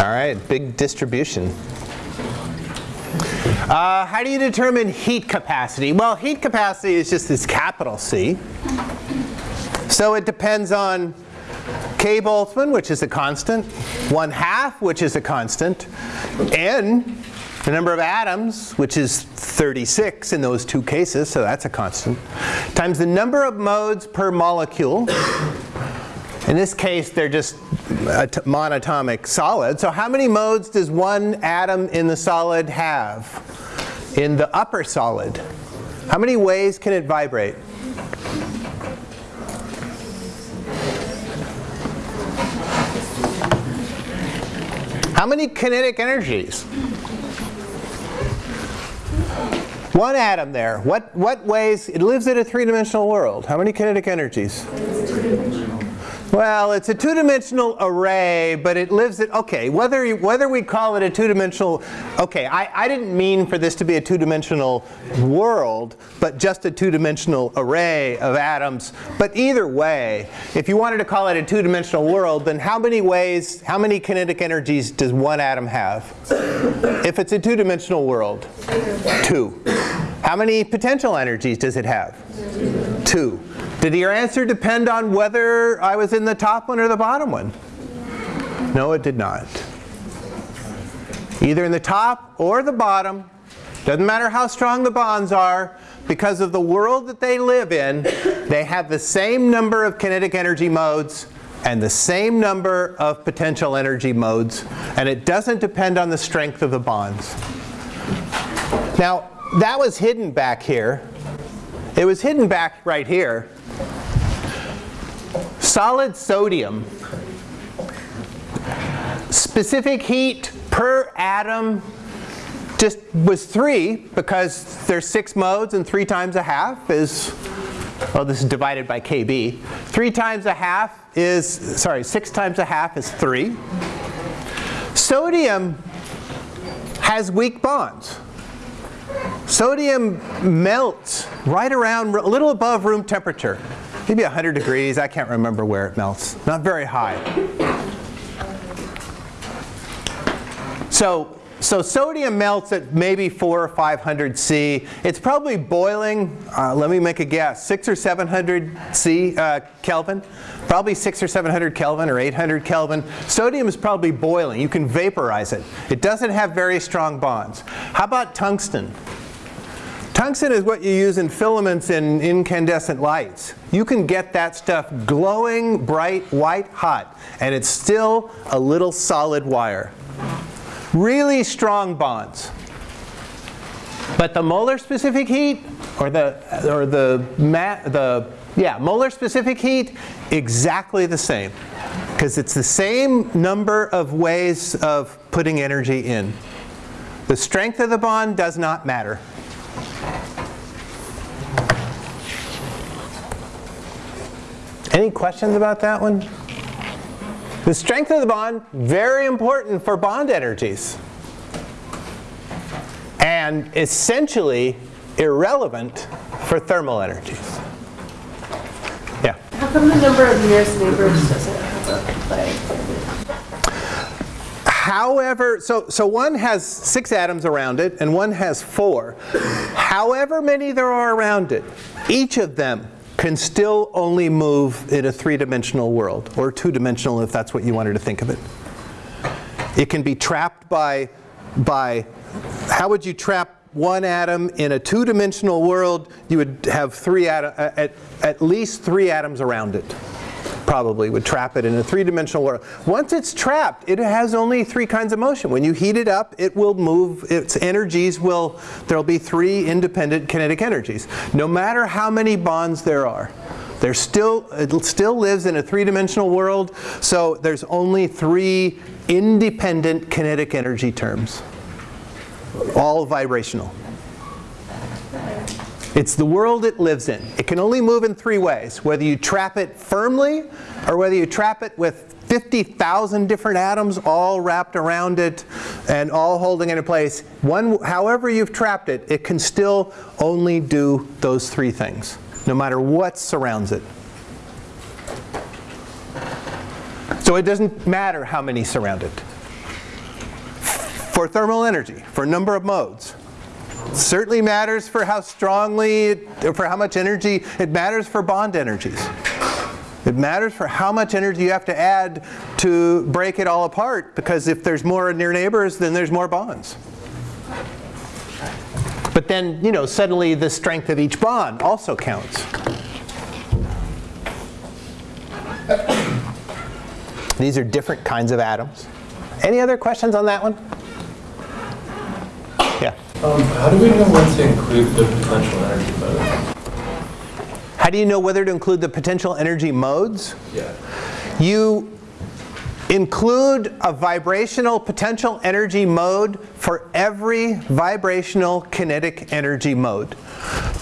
All right, big distribution. Uh, how do you determine heat capacity? Well, heat capacity is just this capital C. So it depends on K Boltzmann, which is a constant, 1 half, which is a constant, n, the number of atoms, which is 36 in those two cases, so that's a constant, times the number of modes per molecule. In this case, they're just monatomic solid. So how many modes does one atom in the solid have? In the upper solid, how many ways can it vibrate? How many kinetic energies? One atom there. What, what ways? It lives in a three-dimensional world. How many kinetic energies? Well, it's a two-dimensional array, but it lives at, okay, whether, you, whether we call it a two-dimensional, okay, I, I didn't mean for this to be a two-dimensional world, but just a two-dimensional array of atoms. But either way, if you wanted to call it a two-dimensional world, then how many ways, how many kinetic energies does one atom have? If it's a two-dimensional world? Two. How many potential energies does it have? Two. Did your answer depend on whether I was in the top one or the bottom one? No, it did not. Either in the top or the bottom, doesn't matter how strong the bonds are, because of the world that they live in, they have the same number of kinetic energy modes and the same number of potential energy modes, and it doesn't depend on the strength of the bonds. Now, that was hidden back here. It was hidden back right here. Solid sodium, specific heat per atom just was 3 because there's 6 modes and 3 times a half is, well this is divided by kb. 3 times a half is, sorry, 6 times a half is 3. Sodium has weak bonds. Sodium melts right around, a little above room temperature maybe 100 degrees. I can't remember where it melts. Not very high. So, so sodium melts at maybe 4 or 500 C. It's probably boiling, uh, let me make a guess, 6 or 700 C uh, Kelvin. Probably 6 or 700 Kelvin or 800 Kelvin. Sodium is probably boiling. You can vaporize it. It doesn't have very strong bonds. How about tungsten? Tungsten is what you use in filaments in incandescent lights. You can get that stuff glowing, bright, white hot, and it's still a little solid wire. Really strong bonds. But the molar specific heat, or the, or the, the yeah, molar specific heat, exactly the same. Because it's the same number of ways of putting energy in. The strength of the bond does not matter. Any questions about that one? The strength of the bond, very important for bond energies. And essentially irrelevant for thermal energies. Yeah? How come the number of nearest neighbors doesn't have a play? However, so, so one has six atoms around it and one has four. However many there are around it, each of them can still only move in a three-dimensional world, or two-dimensional if that's what you wanted to think of it. It can be trapped by, by how would you trap one atom in a two-dimensional world? You would have three atom, uh, at, at least three atoms around it probably would trap it in a three-dimensional world. Once it's trapped, it has only three kinds of motion. When you heat it up, it will move, its energies will, there'll be three independent kinetic energies. No matter how many bonds there are. There still, it still lives in a three-dimensional world, so there's only three independent kinetic energy terms, all vibrational. It's the world it lives in. It can only move in three ways, whether you trap it firmly or whether you trap it with 50,000 different atoms all wrapped around it and all holding it in place. One, however you've trapped it, it can still only do those three things, no matter what surrounds it. So it doesn't matter how many surround it. for thermal energy, for number of modes. Certainly matters for how strongly, for how much energy, it matters for bond energies. It matters for how much energy you have to add to break it all apart because if there's more near neighbors, then there's more bonds. But then, you know, suddenly the strength of each bond also counts. These are different kinds of atoms. Any other questions on that one? Um, how do we know when to include the potential energy mode? How do you know whether to include the potential energy modes? Yeah. You include a vibrational potential energy mode for every vibrational kinetic energy mode.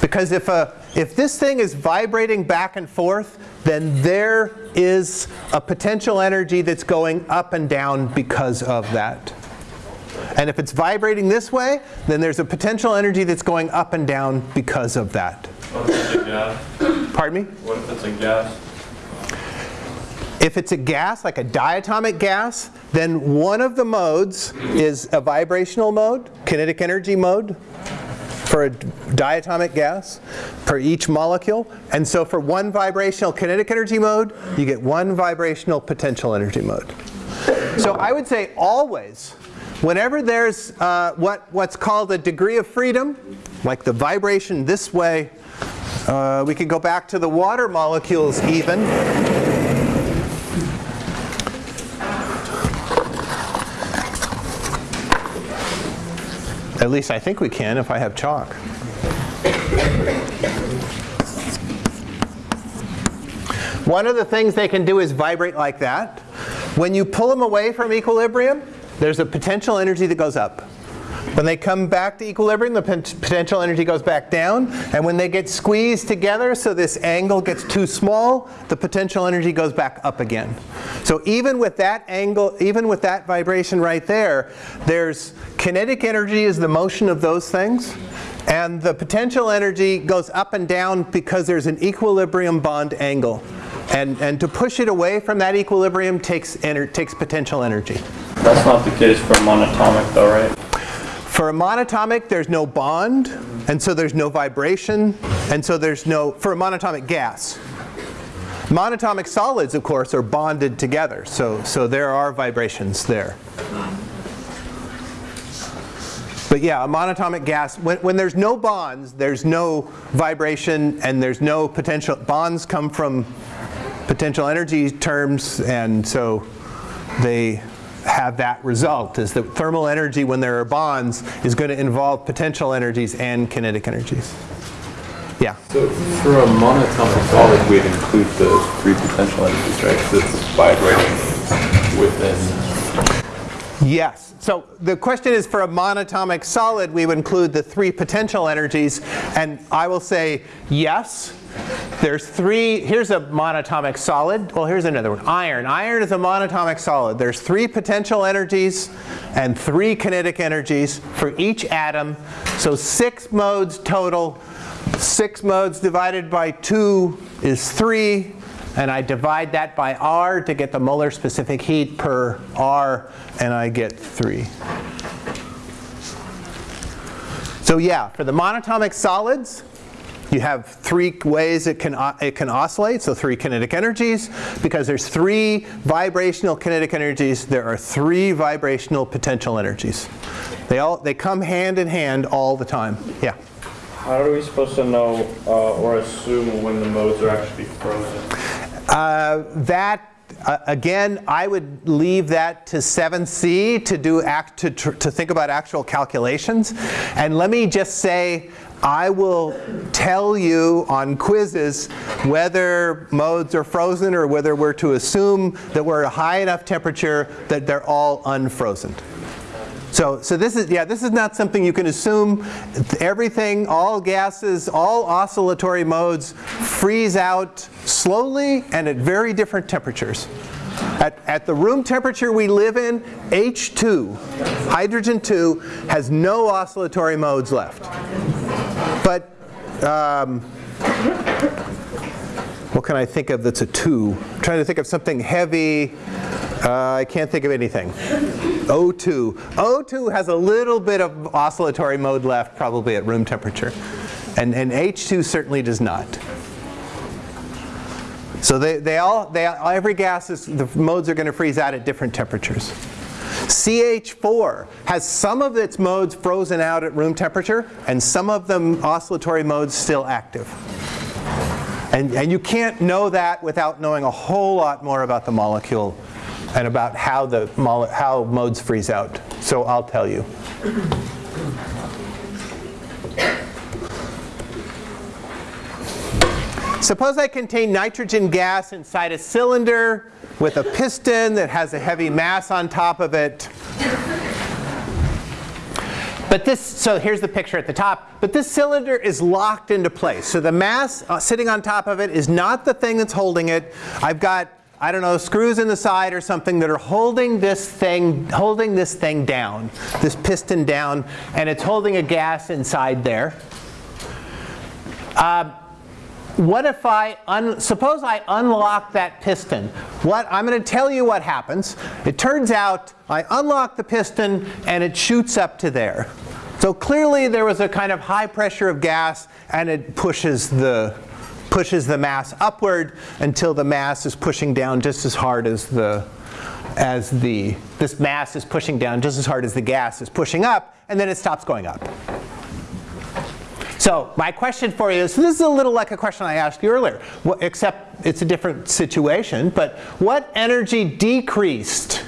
Because if, a, if this thing is vibrating back and forth, then there is a potential energy that's going up and down because of that. And if it's vibrating this way, then there's a potential energy that's going up and down because of that. What if it's a gas? Pardon me? What if it's a gas? If it's a gas, like a diatomic gas, then one of the modes is a vibrational mode, kinetic energy mode, for a diatomic gas, for each molecule. And so for one vibrational kinetic energy mode, you get one vibrational potential energy mode. So I would say always, whenever there's uh, what, what's called a degree of freedom, like the vibration this way, uh, we could go back to the water molecules even. At least I think we can if I have chalk. One of the things they can do is vibrate like that. When you pull them away from equilibrium, there's a potential energy that goes up. When they come back to equilibrium, the potential energy goes back down. And when they get squeezed together so this angle gets too small, the potential energy goes back up again. So even with that angle, even with that vibration right there, there's kinetic energy is the motion of those things. And the potential energy goes up and down because there's an equilibrium bond angle. And, and to push it away from that equilibrium takes, takes potential energy. That's not the case for monatomic though, right? For a monatomic, there's no bond, and so there's no vibration, and so there's no, for a monatomic gas. Monatomic solids, of course, are bonded together, so, so there are vibrations there. But yeah, a monatomic gas, when, when there's no bonds, there's no vibration and there's no potential, bonds come from potential energy terms, and so they have that result, is that thermal energy when there are bonds is going to involve potential energies and kinetic energies. Yeah? So for a monatomic solid, we'd include the three potential energies, right? Because it's vibrating within. Yes. So the question is for a monatomic solid, we would include the three potential energies. And I will say yes. There's three, here's a monatomic solid. Well, here's another one, iron. Iron is a monatomic solid. There's three potential energies and three kinetic energies for each atom. So six modes total. Six modes divided by two is three. And I divide that by R to get the molar specific heat per R, and I get three. So yeah, for the monatomic solids, you have three ways it can, it can oscillate, so three kinetic energies. Because there's three vibrational kinetic energies, there are three vibrational potential energies. They, all, they come hand in hand all the time. Yeah? How are we supposed to know uh, or assume when the modes are actually frozen? Uh, that uh, again, I would leave that to 7C to do act to, to think about actual calculations. And let me just say I will tell you on quizzes whether modes are frozen or whether we're to assume that we're at a high enough temperature that they're all unfrozen. So, so this is, yeah, this is not something you can assume. Everything, all gases, all oscillatory modes freeze out slowly and at very different temperatures. At, at the room temperature we live in, H2, hydrogen 2, has no oscillatory modes left. But um, what can I think of that's a 2? I'm trying to think of something heavy. Uh, I can't think of anything. O2. O2 has a little bit of oscillatory mode left, probably at room temperature. And, and H2 certainly does not. So they, they all, they, every gas is, the modes are going to freeze out at different temperatures. CH4 has some of its modes frozen out at room temperature and some of them oscillatory modes still active. And, and you can't know that without knowing a whole lot more about the molecule and about how, the how modes freeze out. So I'll tell you. Suppose I contain nitrogen gas inside a cylinder with a piston that has a heavy mass on top of it. But this, so here's the picture at the top, but this cylinder is locked into place. So the mass uh, sitting on top of it is not the thing that's holding it. I've got, I don't know, screws in the side or something that are holding this thing, holding this thing down, this piston down, and it's holding a gas inside there. Uh, what if I, suppose I unlock that piston. What, I'm going to tell you what happens. It turns out I unlock the piston and it shoots up to there. So clearly there was a kind of high pressure of gas and it pushes the, pushes the mass upward until the mass is pushing down just as hard as the, as the, this mass is pushing down just as hard as the gas is pushing up and then it stops going up. So my question for you is, this is a little like a question I asked you earlier, except it's a different situation, but what energy decreased?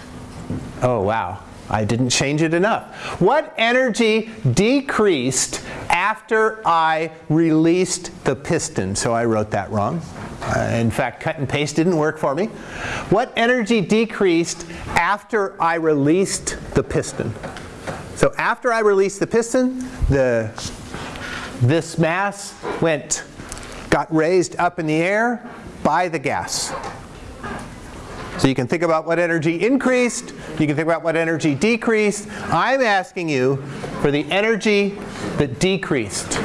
Oh wow, I didn't change it enough. What energy decreased after I released the piston? So I wrote that wrong. Uh, in fact, cut and paste didn't work for me. What energy decreased after I released the piston? So after I released the piston, the this mass went, got raised up in the air by the gas. So you can think about what energy increased, you can think about what energy decreased. I'm asking you for the energy that decreased.